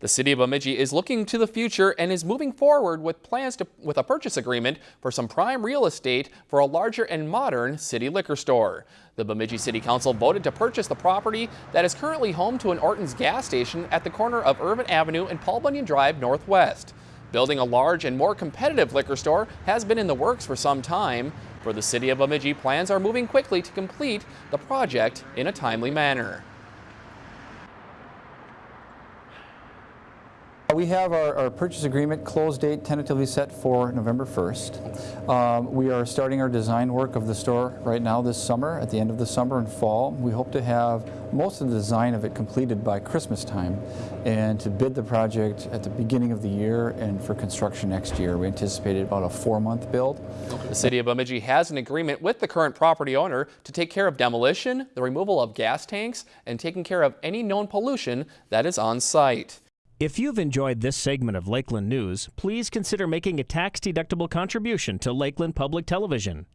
The city of Bemidji is looking to the future and is moving forward with plans to, with a purchase agreement for some prime real estate for a larger and modern city liquor store. The Bemidji City Council voted to purchase the property that is currently home to an Orton's gas station at the corner of Irvin Avenue and Paul Bunyan Drive Northwest. Building a large and more competitive liquor store has been in the works for some time. For the city of Bemidji, plans are moving quickly to complete the project in a timely manner. We have our, our, purchase agreement close date tentatively set for November 1st. Um, we are starting our design work of the store right now this summer, at the end of the summer and fall. We hope to have most of the design of it completed by Christmas time and to bid the project at the beginning of the year and for construction next year. We anticipated about a four-month build. The city of Bemidji has an agreement with the current property owner to take care of demolition, the removal of gas tanks, and taking care of any known pollution that is on site. If you've enjoyed this segment of Lakeland News, please consider making a tax-deductible contribution to Lakeland Public Television.